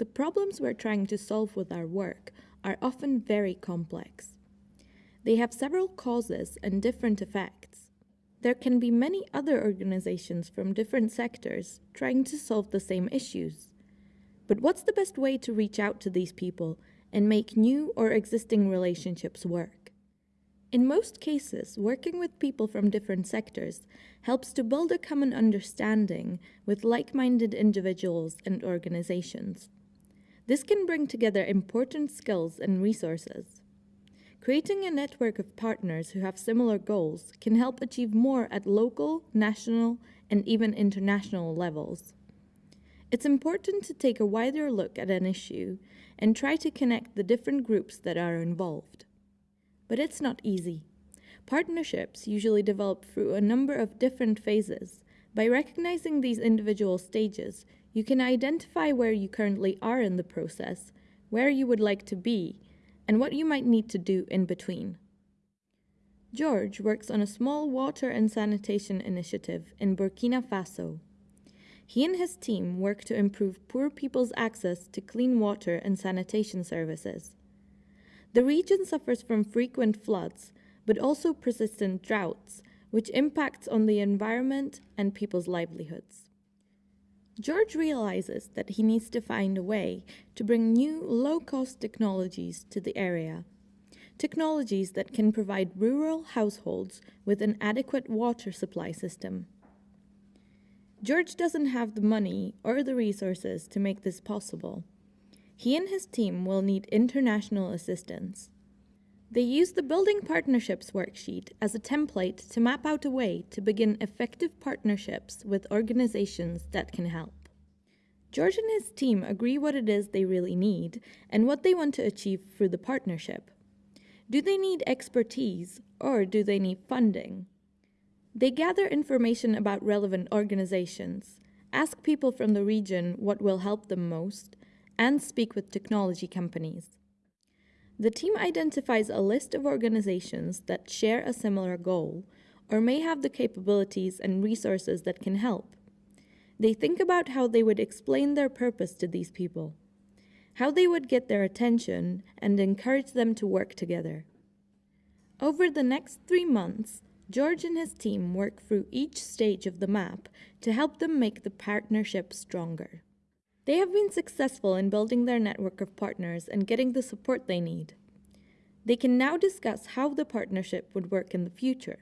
the problems we're trying to solve with our work are often very complex. They have several causes and different effects. There can be many other organizations from different sectors trying to solve the same issues. But what's the best way to reach out to these people and make new or existing relationships work? In most cases, working with people from different sectors helps to build a common understanding with like-minded individuals and organizations. This can bring together important skills and resources. Creating a network of partners who have similar goals can help achieve more at local, national, and even international levels. It's important to take a wider look at an issue and try to connect the different groups that are involved. But it's not easy. Partnerships usually develop through a number of different phases. By recognizing these individual stages, you can identify where you currently are in the process, where you would like to be, and what you might need to do in between. George works on a small water and sanitation initiative in Burkina Faso. He and his team work to improve poor people's access to clean water and sanitation services. The region suffers from frequent floods, but also persistent droughts, which impacts on the environment and people's livelihoods. George realizes that he needs to find a way to bring new low-cost technologies to the area. Technologies that can provide rural households with an adequate water supply system. George doesn't have the money or the resources to make this possible. He and his team will need international assistance. They use the Building Partnerships worksheet as a template to map out a way to begin effective partnerships with organizations that can help. George and his team agree what it is they really need and what they want to achieve through the partnership. Do they need expertise or do they need funding? They gather information about relevant organizations, ask people from the region what will help them most, and speak with technology companies. The team identifies a list of organizations that share a similar goal or may have the capabilities and resources that can help. They think about how they would explain their purpose to these people, how they would get their attention and encourage them to work together. Over the next three months, George and his team work through each stage of the map to help them make the partnership stronger. They have been successful in building their network of partners and getting the support they need. They can now discuss how the partnership would work in the future.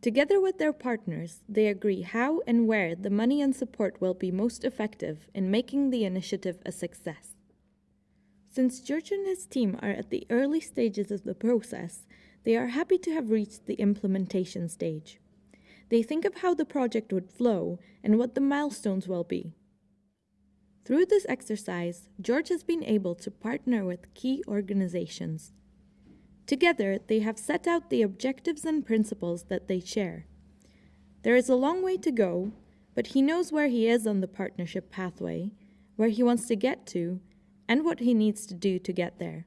Together with their partners, they agree how and where the money and support will be most effective in making the initiative a success. Since George and his team are at the early stages of the process, they are happy to have reached the implementation stage. They think of how the project would flow and what the milestones will be. Through this exercise, George has been able to partner with key organizations. Together, they have set out the objectives and principles that they share. There is a long way to go, but he knows where he is on the partnership pathway, where he wants to get to, and what he needs to do to get there.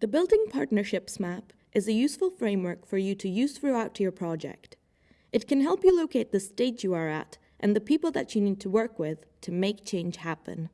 The Building Partnerships Map is a useful framework for you to use throughout your project. It can help you locate the stage you are at and the people that you need to work with to make change happen.